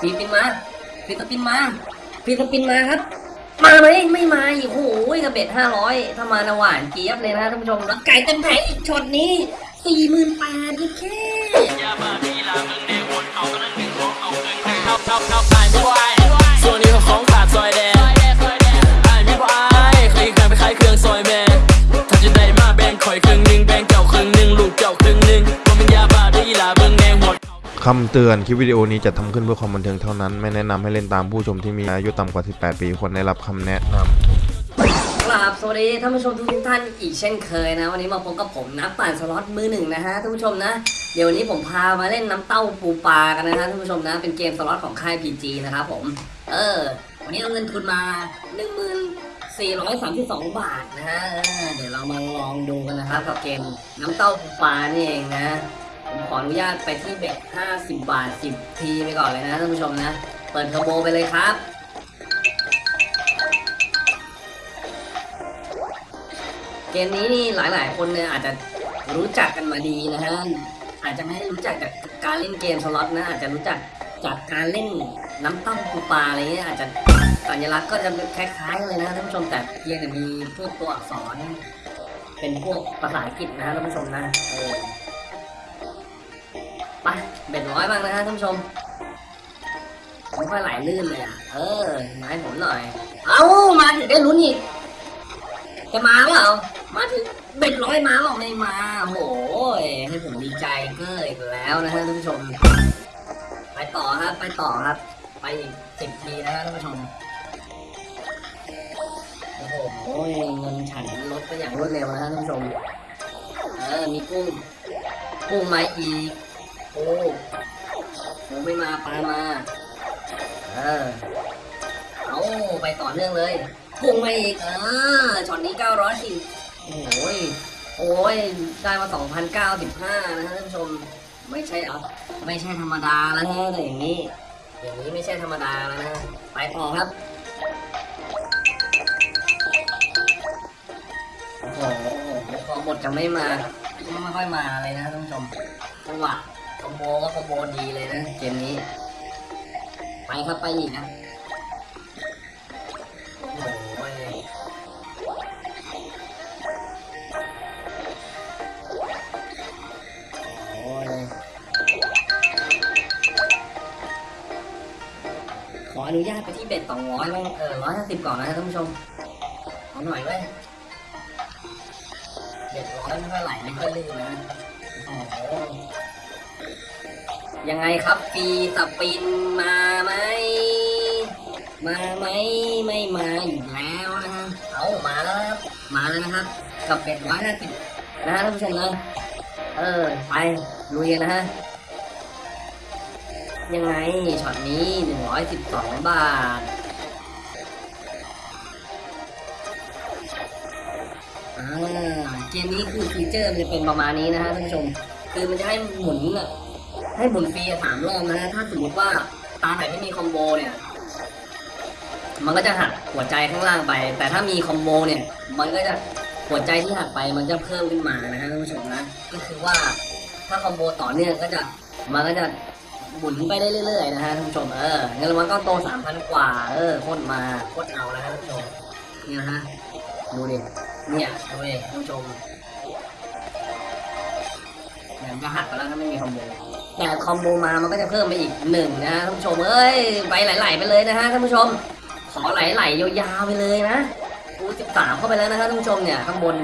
ฟิลิปินมาฟิลิปินมาฟิลิปินมาครับ มาไหมไม่มาอีกโอ้โหกระเบ็ดห้าร้อยถ้ามานะหวานเกี๊ยบเลยนะท่านผู้ชมแล้วไก่เต็มแผงอีกช็อตนี้สี่หมื่นแปดนี่แค่ส่วนนี้ของขาดซอยแดง คำเตือนคลิปวิดีโอนี้จะทำขึ้นเพื่อความบันเทิงเท่านั้น ไม่แนะนำให้เล่นตามผู้ชมที่มีอายุต่ำกว่า 18 ปีควรได้รับคำแนะนำครับสวัสดีท่านผู้ชมทุกท่านอีกเช่นเคยนะ วันนี้มาพบกับผมนักปั่นสล็อตมือหนึ่งนะฮะท่านผู้ชมนะ เดี๋ยววันนี้ผมพามาเล่นน้ำเต้าปูปลากันนะฮะท่านผู้ชมนะ เป็นเกมสล็อตของค่าย PG นะครับผม เออ วันนี้เอาเงินทุนมา1 4 3 2 บาทนะฮะเออเดี๋ยวเรามาลองดูกันนะครับกับเกมน้ำเต้าปูปลานี่เองนะ ผมขออนุญาตไปที่เบ็ด50 บาท 10 ทีไปก่อนเลยนะท่านผู้ชมนะ เปิดเทอร์โบไปเลยครับ เกมนี้นี่หลายๆ คนเนี่ยอาจจะรู้จักกันมาดีนะฮะ อาจจะไม่ได้รู้จักจากการเล่นเกมสล็อตนะ อาจจะรู้จักจากการเล่นน้ำต้าปูปลาอะไรเงี้ยอาจจะสัญลักษณ์ก็จะคล้ายๆเลยนะท่านผู้ชมแต่เพียงแต่มีพวกตัวอักษร เป็นพวกภาษาอังกฤษนะท่านผู้ชมนะเออ เบ็ดร้อยบ้างนะฮะท่านผู้ชมไม่ค่อยไหลลื่นเลยอะ เออมาให้ผมหน่อย เอ้ามาถึงได้ลุ้นอีกจะมาเปล่ามาถึงเบ็ดร้อยมาหรอกไม่มาโหยให้ผมดีใจเก็อีกแล้วนะฮะท่านผู้ชม ไปต่อครับ ไปต่อครับ ไปอีกสิบทีนะฮะท่านผู้ชมโอ้โหเงินฉันลดไปอย่างรวดเร็วนะฮะท่านผู้ชม เออมีกุ้ง กุ้งมาอีก โอ้หูไม่มาปลามา เออ เอาไปต่อเนื่องเลยพุ่งมาอีกเออช็อตนี้910โอ้ย โอ้ย ได้มา2,095นะฮะท่านผู้ชม ไม่ใช่เอาไม่ใช่ธรรมดาแล้วนะอย่างนี้ อย่างนี้ไม่ใช่ธรรมดาแล้วนะ ไปต่อครับโอ้โหพอหมดจะไม่มา ไม่ค่อยมาเลยนะท่านผู้ชมจังหวะ อมโบก็คอมโบดีเลยนะเกมนี้ ไปครับไปอีกนะโอ้ยโอ้ยขออนุญาตไปที่เบ็ดสองร้อยบ้างเออร้อยห้าสิบก่อนนะท่านผู้ชมขอหน่อยเว้ยเบ็ดร้อยไม่ค่อยไหลไม่ค่อยลื่นนะ ยังไงครับฟีสปินมาไหมมาไหมไม่มาอีกแล้วนะฮะเอามาแล้วครับมาแล้วนะครับ กับเป็ดร้อยห้าสิบนะฮะท่านผู้ชมนะเออไปลุยกันนะฮะยังไงช็อตนี้หนึ่งร้อยสิบสองบาทอ่าเกมนี้คือ feature มันจะเป็นประมาณนี้นะฮะท่านผู้ชม คือมันจะให้หมุนอะ ให้หมุนฟรีสามรอบนะ ถ้าสมมติว่าตาไหนไม่มี combo เนี่ย มันก็จะหักหัวใจข้างล่างไป แต่ถ้ามี combo เนี่ย มันก็จะหัวใจที่หักไปมันจะเพิ่มขึ้นมานะฮะท่านผู้ชมนะ ก็คือว่าถ้า combo ต่อเนื่องก็จะมันก็จะหมุนไปได้เรื่อยๆนะฮะท่านผู้ชมเออเงินรางวัลก็โตสามพันกว่า เออโคตรมาโคตรเอานะฮะท่านผู้ชมเนี่ยนะฮะดูดิเนี่ยดูดิท่านผู้ชมเนี่ยมันจะหักไปแล้วถ้าไม่มี combo แต่ combo มามันก็จะเพิ่มไปอีกหนึ่งนะท่านผู้ชมเอ้ยไปไหลๆไปเลยนะฮะท่านผู้ชม ขอไหลๆยาวๆไปเลยนะกูสิบสามเข้าไปแล้วนะฮะท่านผู้ชมเนี่ยข้างบน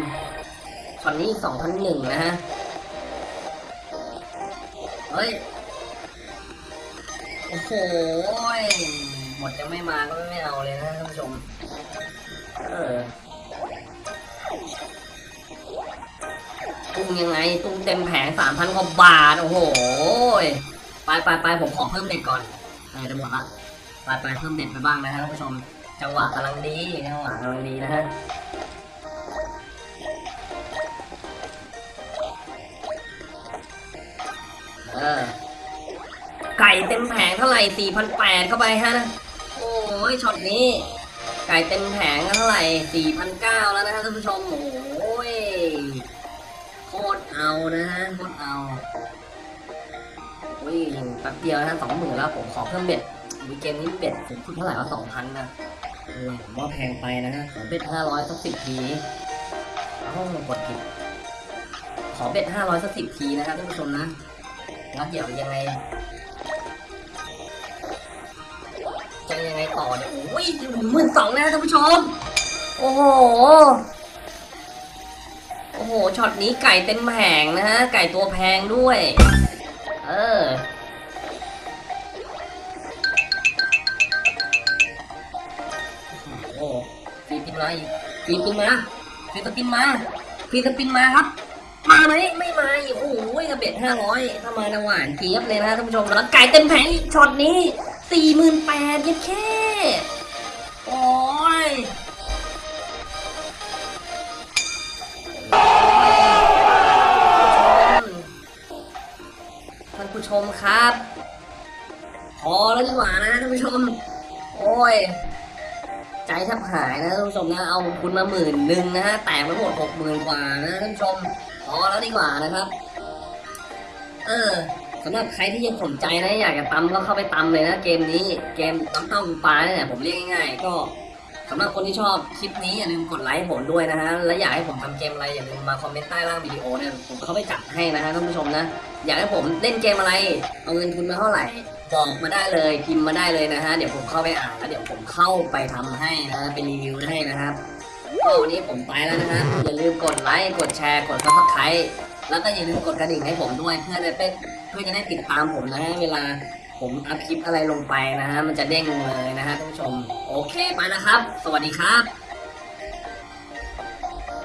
ช็อตนี้สองพันหนึ่งนะฮะเฮ้ยโอ้โหหมดจะไม่มาก็ไม่เอาเลยนะท่านผู้ชม เออตุ้งยังไงตุ้งเต็มแผงสามพันกว่าบาท โอ้โห ยไปไปไปผมขอเพิ่มเด็กก่อนเออจะหมดละไปไปเพิ่มเด็ดไปบ้างนะฮะท่านผู้ชม จังหวะกำลังดีจังหวะกำลังดีนะฮะเออไก่เต็มแผงเท่าไหร่สี่พันแปดเข้าไปฮะ โอ้ยช็อตนี้ ไก่เต็มแผงเท่าไหร่สี่พันเก้าแล้วนะฮะท่านผู้ชม โอ้ยโคตรเอานะฮะ โคตรเอา อุ้ยแป๊บเดียวนะฮะสองหมื่นแล้วผมขอเพิ่มเบ็ดมีเกมนี้เบ็ดสูงสุดเท่าไหร่วะสองพันนะเออผมว่าแพงไปนะฮะขอเบ็ดห้าร้อยสักสิบทีเอ้ากดผิดขอเบ็ดห้าร้อยสักสิบทีนะครับท่านผู้ชมนะแล้วเดี๋ยวยังไงจะยังไงต่อเนี่ยโอ้ยหมื่นสองนะท่านผู้ชม โอ้โห โอ้โห ช็อตนี้ไก่เต็มแผงนะฮะ ไก่ตัวแพงด้วยเออ โอ้ free spin มาอีก free spin มา free spin มา free spin มาครับ มาไหมไม่มาโอ้โหกระเบ็ดห้าร้อยถ้ามานะหวานเจี๊ยบเลยนะท่านผู้ชมแล้วไก่เต็มแผงอีกช็อตนี้สี่หมื่นแปดยังแค่ มครับพอแล้วดีกว่านะท่านผู้ชม โอ้ย ใจแทบหายนะท่านผู้ชมนะ เอาคุณมาหมื่นหนึ่งนะฮะ แตกไปหมดหกหมื่นกว่านะท่านผู้ชม พอแล้วดีกว่านะครับ เออสำหรับใครที่ยังสนใจนะอยากจะตำก็เข้าไปตำเลยนะเกมนี้ เกมน้ำเต้าหูปลาเนี่ยผมเรียกง่ายๆก็ สำหรับคนที่ชอบคลิปนี้อย่าลืมกดไลค์ให้ผมด้วยนะฮะ และอยากให้ผมทำเกมอะไรอย่าลืมมาคอมเมนต์ใต้ล่างวิดีโอเนี่ยผมเข้าไปจัดให้นะฮะท่านผู้ชมนะ อยากให้ผมเล่นเกมอะไร เอาเงินทุนมาเท่าไหร่บอกมาได้เลยพิมพ์มาได้เลยนะฮะ เดี๋ยวผมเข้าไปอ่านแล้วเดี๋ยวผมเข้าไปทำให้นะฮะเป็นรีวิวให้นะครับก็วันนี้ผมไปแล้วนะฮะอย่าลืมกดไลค์ กดแชร์ กด subscribeแล้วก็อย่าลืมกดกระดิ่งให้ผมด้วยเพื่อจะเป็นเพื่อจะได้ติดตามผมนะฮะเวลา ผมอัพคลิปอะไรลงไปนะฮะมันจะเด้งเลยนะฮะท่านผู้ชม โอเคไปนะครับ สวัสดีครับ